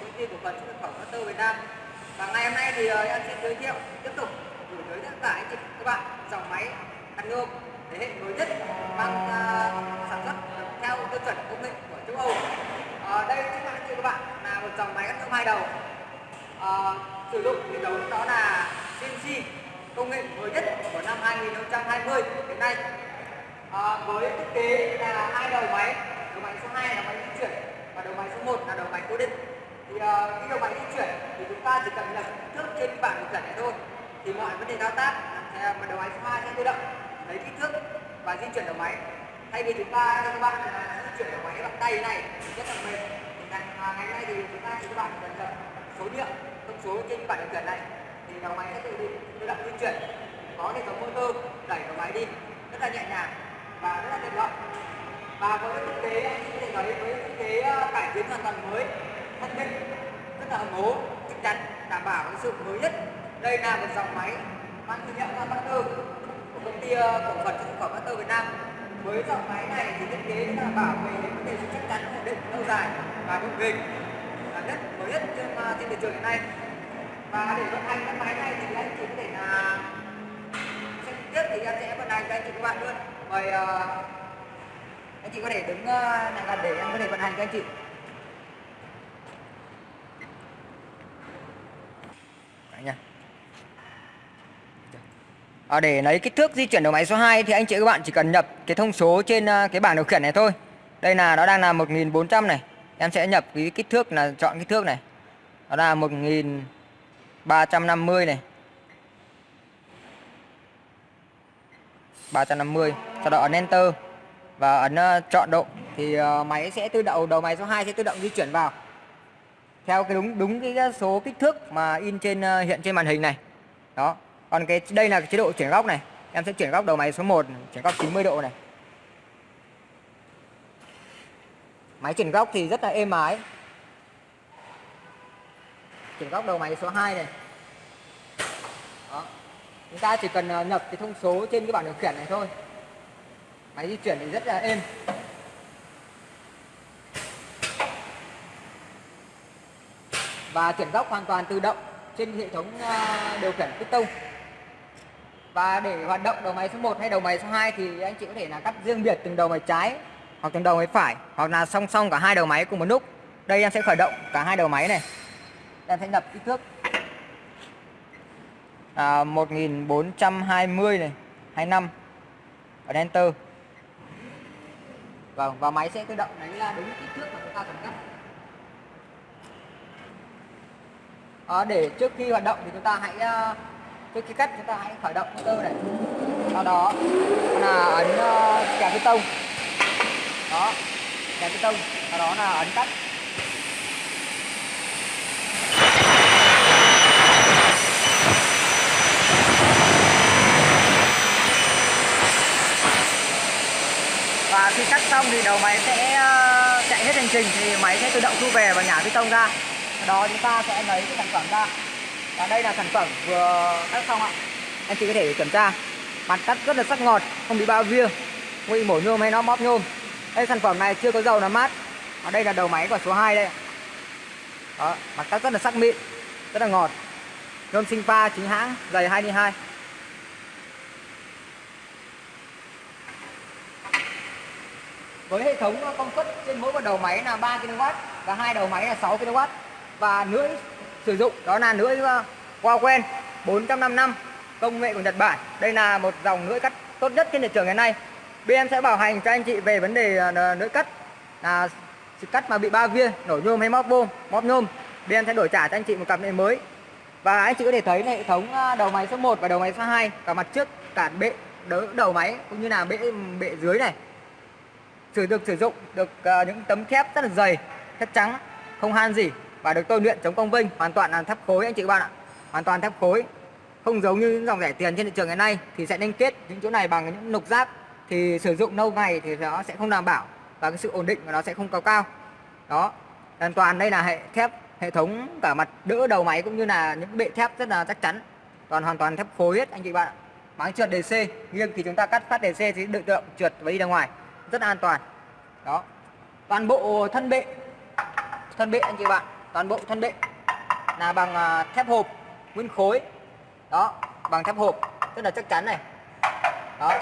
công ty cổ phần xuất nhập khẩu Master Việt Nam. Và ngày hôm nay thì uh, em xin giới thiệu tiếp tục gửi tới tất cả anh chị các bạn dòng máy cắt nhôm thế hệ mới nhất mang uh, sản xuất theo tiêu chuẩn công nghệ của châu Âu. À, đây chính là anh chị các bạn là một dòng máy cắt nhôm hai đầu. Uh, sử dụng hệ thống đó là CNC công nghệ mới nhất của năm 2020 đến nay. Uh, với thiết kế là hai đầu máy đầu máy số 2 là máy di chuyển và đầu máy số 1 là đầu máy cố định thì uh, cái đầu máy di chuyển thì chúng ta chỉ cần nhập kích thước trên bảng điều khiển này thôi. Thì mọi vấn đề thao tác mà đầu máy số 2 sẽ tự động. Lấy kích thước và di chuyển đầu máy. Thay vì chúng ta cho các bạn là di chuyển đầu máy bằng tay này rất là mệt. Ngày, à, ngày nay thì chúng ta chỉ các bạn cần nhập số điện thông số trên bảng điều khiển này. Thì đầu máy sẽ tự tự động di chuyển. Có hệ thống motor đẩy đầu máy đi. Rất là nhẹ nhàng và rất là tiện lợi. Và với thiết kế anh có thể nói với thiết kế ờ, cải tiến hoàn toàn mới thân minh rất là ấm chắc chắn đảm bảo cái sự mới nhất. Đây là một dòng máy mang thương hiệu Master của công ty ờ, cổ phần xuất khẩu Master Việt Nam. Với dòng máy này thì thiết kế đảm bảo về vấn đề sự chắc chắn ổn định lâu dài và bền bền. Là nhất mới nhất trên, ờ, trên thị trường hiện nay. Và để vận hành cái máy này thì anh chị có thể là xem tiếp thì em sẽ vận hành cho anh chị các bạn luôn. Mời uh, anh chị có thể đứng uh, gần để em có thể vận hành cho anh chị. À, để lấy kích thước di chuyển đầu máy số 2 thì anh chị các bạn chỉ cần nhập cái thông số trên à, cái bảng điều khiển này thôi. Đây là nó đang là 1400 này. Em sẽ nhập cái kích thước là chọn kích thước này. Nó là 1000 350 này. 350 sau đó ấn enter. Và ấn à, chọn độ thì à, máy sẽ tự động đầu máy số 2 sẽ tự động di chuyển vào. Theo cái đúng đúng cái số kích thước mà in trên hiện trên màn hình này. Đó còn cái, đây là cái chế độ chuyển góc này. Em sẽ chuyển góc đầu máy số 1 chuyển góc 90 độ này. Máy chuyển góc thì rất là êm ái. Chuyển góc đầu máy số 2 này. Đó. Chúng ta chỉ cần ờ, nhập cái thông số trên cái bảng điều khiển này thôi. Máy di chuyển thì rất là êm. Và chuyển góc hoàn toàn tự động trên hệ thống ờ, điều khiển piston và để hoạt động đầu máy số 1 hay đầu máy số 2 thì anh chị có thể là cắt riêng biệt từng đầu máy trái hoặc từng đầu máy phải hoặc là song song cả hai đầu máy cùng một lúc. Đây em sẽ khởi động cả hai đầu máy này. Em sẽ nhập kích thước. À, 1420 này 25 ở enter vâng và máy sẽ tự động đánh ra đúng kích thước mà chúng ta cần cắt. À, để trước khi hoạt động thì chúng ta hãy à, với cái cách chúng ta hãy khởi động motor này. Sau đó là ấn uh, bê tông. Đó kèm tông. Sau đó là ấn cắt và khi cắt xong thì đầu máy sẽ ờ, chạy hết hành trình thì máy sẽ tự động thu về và nhả bê tông ra. Đó chúng ta sẽ lấy cái sản phẩm ra và đây là sản phẩm vừa cắt xong ạ. Anh chị có thể kiểm tra. Mặt cắt rất là sắc ngọt không bị bao via. Không bị mổ nhôm hay nó móp nhôm. Đây sản phẩm này chưa có dầu làm mát. Ở đây là đầu máy của số 2 đây đó, mặt cắt rất là sắc mịn rất là ngọt. Nhôm sinh pha chính hãng dày 22 với hệ thống công suất trên mỗi một đầu máy là 3 kW và hai đầu máy là 6 kW và lưỡi sử dụng đó là lưỡi Huawei 455 công nghệ của Nhật Bản. Đây là một dòng lưỡi cắt tốt nhất trên thị trường ngày nay. Bên sẽ bảo hành cho anh chị về vấn đề ờ, lưỡi cắt. Là cắt mà bị ba viên nổ nhôm hay móp bôm, móp nhôm. Bên sẽ đổi trả cho anh chị một cặp này mới. Và anh chị có thể thấy hệ thống ờ, đầu máy số 1 và đầu máy số 2 cả mặt trước, cả bệ, đỡ đầu máy cũng như là bệ bệ dưới này. Sử được sử dụng được ờ, những tấm thép rất là dày, thép trắng, không han gì và được tôi luyện chống công vinh hoàn toàn là thép khối anh chị các bạn ạ hoàn toàn thép khối. Không giống như những dòng rẻ tiền trên thị trường ngày nay thì sẽ liên kết những chỗ này bằng những nục giáp. Thì sử dụng lâu ngày thì nó sẽ không đảm bảo và cái sự ổn định của nó sẽ không cao cao. Đó. Hoàn toàn đây là hệ thép hệ thống cả mặt đỡ đầu máy cũng như là những bệ thép rất là chắc chắn. Toàn hoàn toàn thép khối, hết anh chị bạn. Ạ máng trượt DC nghiêng thì chúng ta cắt phát DC thì tự động trượt và đi ra ngoài. Rất an toàn. Đó. Toàn bộ thân bệ. Thân bệ anh chị bạn. Toàn bộ thân bệ. Là bằng à, thép hộp nguyên khối. Đó, bằng thép hộp. Rất là chắc chắn này. Đó.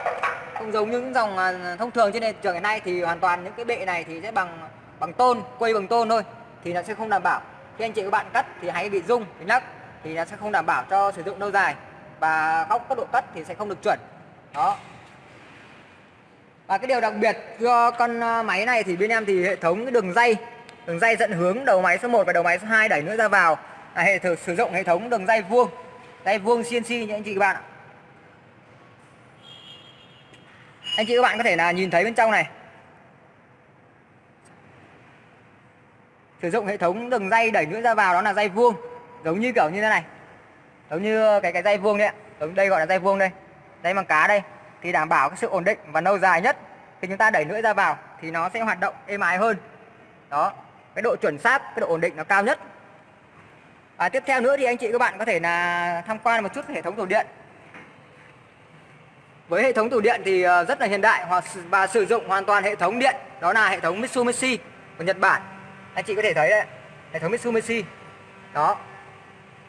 Không giống những dòng à, thông thường trên thị trường hiện nay thì hoàn toàn những cái bệ này thì sẽ bằng bằng tôn quay bằng tôn thôi, thì nó sẽ không đảm bảo. Khi anh chị các bạn cắt thì hãy bị rung, bị nắc thì nó sẽ không đảm bảo cho sử dụng lâu dài và góc các độ cắt thì sẽ không được chuẩn. Đó. Và cái điều đặc biệt cho con à, máy này thì bên em thì hệ thống cái đường dây đường dây dẫn hướng đầu máy số 1 và đầu máy số 2 đẩy nữa ra vào là hệ thử, sử dụng hệ thống đường dây vuông. Dây vuông CNC nhé anh chị các bạn ạ. Anh chị các bạn có thể là nhìn thấy bên trong này. Sử dụng hệ thống đường dây đẩy nữa ra vào, đó là dây vuông. Giống như kiểu như thế này. Giống như cái cái dây vuông đấy ạ. Giống đây gọi là dây vuông đây. Dây bằng cá đây. Thì đảm bảo cái sự ổn định và lâu dài nhất. Khi chúng ta đẩy nữa ra vào thì nó sẽ hoạt động êm ái hơn. Đó. Cái độ chuẩn xác, cái độ ổn định nó cao nhất à, tiếp theo nữa thì anh chị các bạn có thể là tham quan một chút hệ thống tủ điện. Với hệ thống tủ điện thì ờ, rất là hiện đại và sử dụng hoàn toàn hệ thống điện đó là hệ thống Mitsubishi của Nhật Bản. Anh chị có thể thấy đấy hệ thống Mitsubishi. Đó.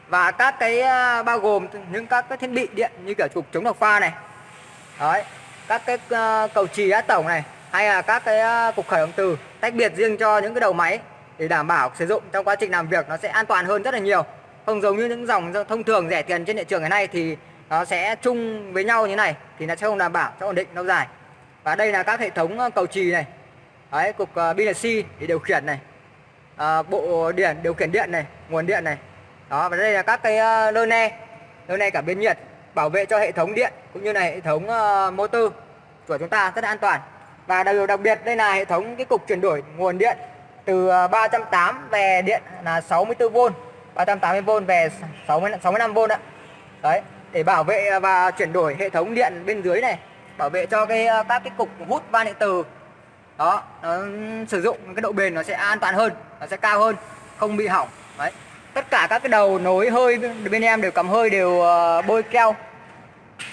Và các cái ờ, bao gồm những các cái thiết bị điện như kiểu trục chống độc pha này. Đấy. Các cái ờ, cầu trì át tổng này hay là các cái cục khởi động từ tách biệt riêng cho những cái đầu máy để đảm bảo sử dụng trong quá trình làm việc nó sẽ an toàn hơn rất là nhiều. Không giống như những dòng thông thường rẻ tiền trên thị trường ngày nay thì nó sẽ chung với nhau như này thì nó sẽ không đảm bảo cho ổn định lâu dài. Và đây là các hệ thống ờ, cầu trì này. Đấy cục ờ, uh, BNC để điều khiển này. À, bộ điện điều khiển điện này nguồn điện này. Đó và đây là các cái uh, lơ ne. Lơ ne cả biến nhiệt bảo vệ cho hệ thống điện cũng như là hệ thống uh, motor của chúng ta rất là an toàn. Và điều đặc biệt đây là hệ thống cái cục chuyển đổi nguồn điện từ à, 380 về điện là 64V 380V về 60 65V ạ. Đấy, để bảo vệ và chuyển đổi hệ thống điện bên dưới này, bảo vệ cho cái à, các cái cục hút van điện từ đó, nó sử dụng cái độ bền nó sẽ an toàn hơn, nó sẽ cao hơn, không bị hỏng. Đấy, tất cả các cái đầu nối hơi bên em đều cầm hơi đều à, bôi keo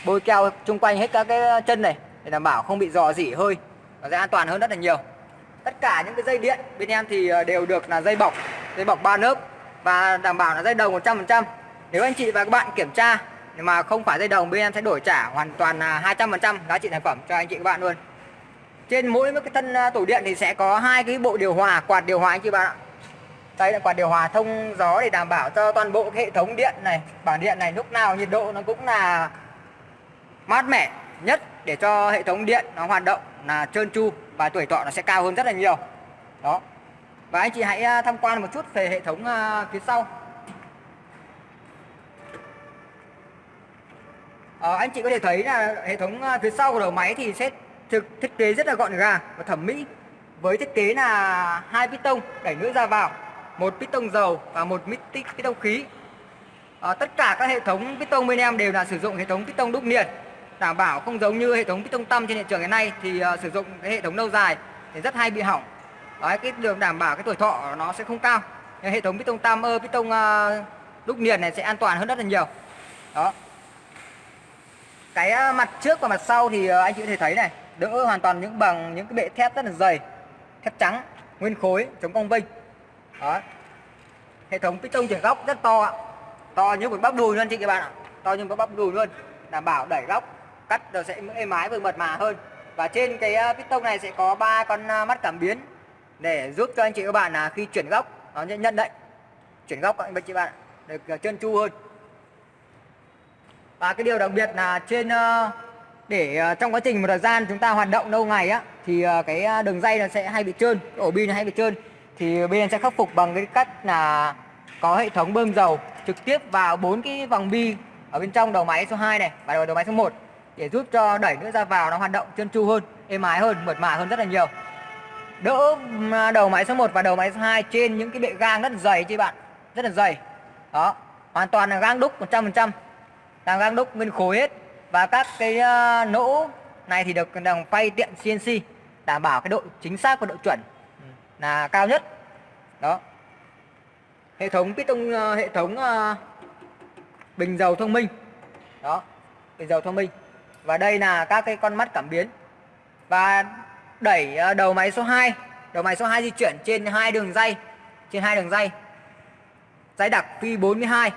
bôi keo chung quanh hết các cái chân này để đảm bảo không bị dò dỉ hơi, nó sẽ an toàn hơn rất là nhiều tất cả những cái dây điện bên em thì ờ, đều được là dây bọc dây bọc ba lớp và đảm bảo là dây đồng 100% nếu anh chị và các bạn kiểm tra mà không phải dây đồng, bên em sẽ đổi trả hoàn toàn là 200% giá trị sản phẩm cho anh chị các bạn luôn. Trên mỗi cái thân ờ, tủ điện thì sẽ có hai cái bộ điều hòa, quạt điều hòa anh chị bạn ạ. Đây là quạt điều hòa thông gió để đảm bảo cho toàn bộ hệ thống điện này, bảng điện này, lúc nào nhiệt độ nó cũng là mát mẻ nhất để cho hệ thống điện nó hoạt động là trơn tru và tuổi thọ nó sẽ cao hơn rất là nhiều. Đó. Và anh chị hãy à, tham quan một chút về hệ thống à, phía sau. À, anh chị có thể thấy là hệ thống à, phía sau của đầu máy thì sẽ thực thiết kế rất là gọn gàng và thẩm mỹ với thiết kế là hai piston đẩy nước ra vào một piston dầu và một piston khí. À, tất cả các hệ thống piston bên em đều là sử dụng hệ thống piston đúc liền đảm bảo không giống như hệ thống piston tăm trên thị trường hiện nay thì uh, sử dụng cái hệ thống lâu dài thì rất hay bị hỏng. Đấy, cái đường đảm bảo cái tuổi thọ nó sẽ không cao. Nhưng hệ thống piston tam ơ piston uh, ờ, đúc niền này sẽ an toàn hơn rất là nhiều. Đó. Cái ờ, mặt trước và mặt sau thì anh chị có thể thấy này đỡ hoàn toàn những bằng những cái bệ thép rất là dày thép trắng nguyên khối chống cong vênh. Đó. Hệ thống piston chuyển góc rất to ạ. To như một bắp đùi luôn chị các bạn ạ. To như một bắp đùi luôn. Đảm bảo đẩy góc cắt nó sẽ êm ái và mượt mà hơn. Và trên cái ờ, piston này sẽ có ba con ờ, mắt cảm biến để giúp cho anh chị các bạn là khi chuyển góc, nó nhận định chuyển góc các anh chị bạn được ờ, trơn tru hơn. Và cái điều đặc biệt là trên để trong quá trình một thời gian chúng ta hoạt động lâu ngày á, thì cái đường dây nó sẽ hay bị trơn, ổ pin hay bị trơn, thì bên sẽ khắc phục bằng cái cách là có hệ thống bơm dầu trực tiếp vào bốn cái vòng bi ở bên trong đầu máy số 2 này và đầu máy số 1 để giúp cho đẩy nữa ra vào nó hoạt động trơn tru hơn êm ái hơn mượt mà hơn rất là nhiều. Đỡ à, đầu máy số 1 và đầu máy số 2 trên những cái bệ gang rất là dày chứ bạn rất là dày. Đó hoàn toàn là gang đúc 100% là gang đúc nguyên khối hết. Và các cái uh, nỗ này thì được đồng phay tiện CNC đảm bảo cái độ chính xác và độ chuẩn là cao nhất. Đó. Hệ thống piston uh, à, hệ thống uh, bình dầu thông minh. Đó bình dầu thông minh và đây là các cái con mắt cảm biến. Và đẩy ờ, đầu máy số 2 đầu máy số 2 di chuyển trên hai đường dây. Trên hai đường dây. Dây đặc phi 42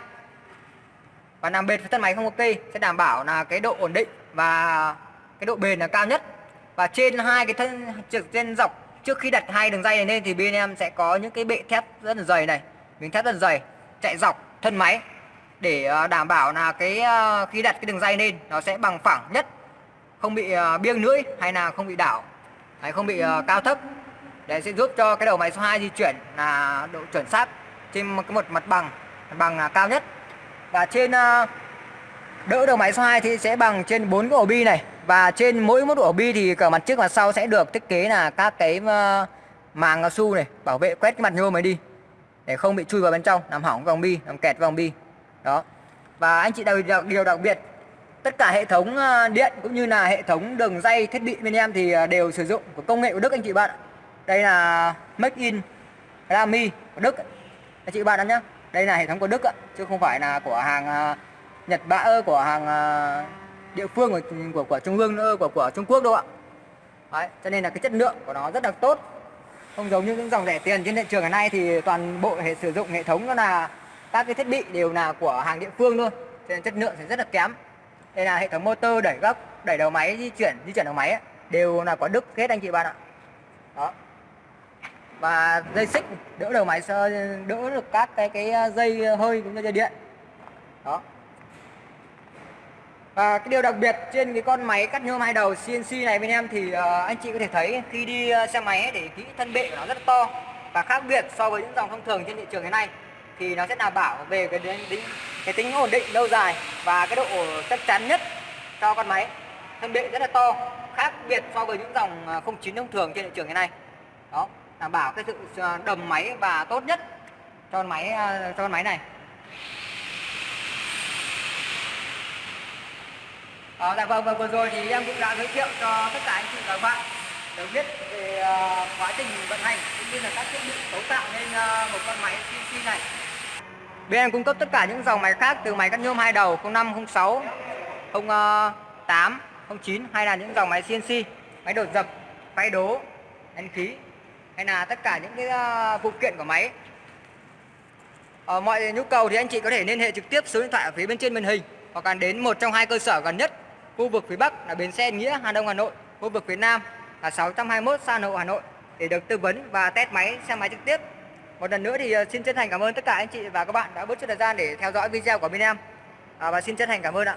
và nằm bệt với thân máy không ok, sẽ đảm bảo là cái độ ổn định và cái độ bền là cao nhất. Và trên hai cái thân, trực trên dọc trước khi đặt hai đường dây này lên thì bên em sẽ có những cái bệ thép rất là dày này. Miếng thép rất là dày, chạy dọc thân máy để ờ, đảm bảo là cái ờ, khi đặt cái đường dây lên nó sẽ bằng phẳng nhất, không bị ờ, biêng lưỡi hay là không bị đảo. Hay không bị cao thấp. Để sẽ giúp cho cái đầu máy số 2 di chuyển là độ chuẩn xác trên một, cái một mặt bằng mặt bằng là cao nhất. Và trên đỡ đầu máy số 2 thì sẽ bằng trên bốn cái ổ bi này. Và trên mỗi một ổ bi thì cả mặt trước và sau sẽ được thiết kế là các cái màng cao su này, bảo vệ quét cái mặt nhôm này đi, để không bị chui vào bên trong, làm hỏng vòng bi, làm kẹt vòng bi đó. Và anh chị đặc, biệt điều đặc biệt tất cả hệ thống ờ, điện cũng như là hệ thống đường dây thiết bị bên em thì ờ, đều sử dụng của công nghệ của Đức anh chị bạn đây là make in Rami của Đức. Anh chị bạn nhé đây là hệ thống của Đức chứ không phải là của hàng ờ, Nhật Bản của hàng địa phương của của, của Trung ương nữa của của Trung Quốc đâu ạ. Đấy, cho nên là cái chất lượng của nó rất là tốt. Không giống như những dòng rẻ tiền trên thị trường ngày nay thì toàn bộ hệ sử dụng hệ thống nó là các cái thiết bị đều là của hàng địa phương luôn cho nên chất lượng sẽ rất là kém. Đây là hệ thống motor đẩy góc đẩy đầu máy di chuyển di chuyển đầu máy ấy, đều là có đức hết anh chị bạn ạ. Đó. Và dây xích đỡ đầu máy đỡ được các cái cái ờ, dây hơi cũng như dây điện. Đó. Và cái điều đặc biệt trên cái con máy cắt nhôm hai đầu CNC này bên em thì uh, anh chị có thể thấy khi đi uh, xe máy ấy, để kỹ thân bệ của nó rất to và khác biệt so với những dòng thông thường trên thị trường hiện nay thì nó sẽ đảm bảo về cái tính cái tính ổn định lâu dài và cái độ chắc chắn nhất cho con máy. Thân bệ rất là to khác biệt so với những dòng à, 09 thông thường trên thị trường hiện nay. Đó đảm bảo cái sự à, đầm máy và tốt nhất cho con máy à, cho con máy này. À, dạ vâng, và vừa rồi thì em cũng đã giới thiệu cho tất cả anh chị và các bạn được biết về uh, quá trình vận hành cũng như là các thiết bị cấu tạo nên uh, một con máy CNC này. Bên em cung cấp tất cả những dòng máy khác từ máy cắt nhôm hai đầu 05, 06, 08, 09 hay là những dòng máy CNC, máy đột dập, máy đố, đánh khí hay là tất cả những cái ờ, phụ kiện của máy. Ở mọi nhu cầu thì anh chị có thể liên hệ trực tiếp số điện thoại ở phía bên trên màn hình hoặc là đến một trong hai cơ sở gần nhất khu vực phía Bắc là bến xe Nghĩa Hà Đông Hà Nội khu vực phía Nam là 621 Sa Nội Hà Nội để được tư vấn và test máy xe máy trực tiếp một lần nữa thì ờ, xin chân thành cảm ơn tất cả anh chị và các bạn đã bớt chút thời gian để theo dõi video của bên em. À, và xin chân thành cảm ơn ạ.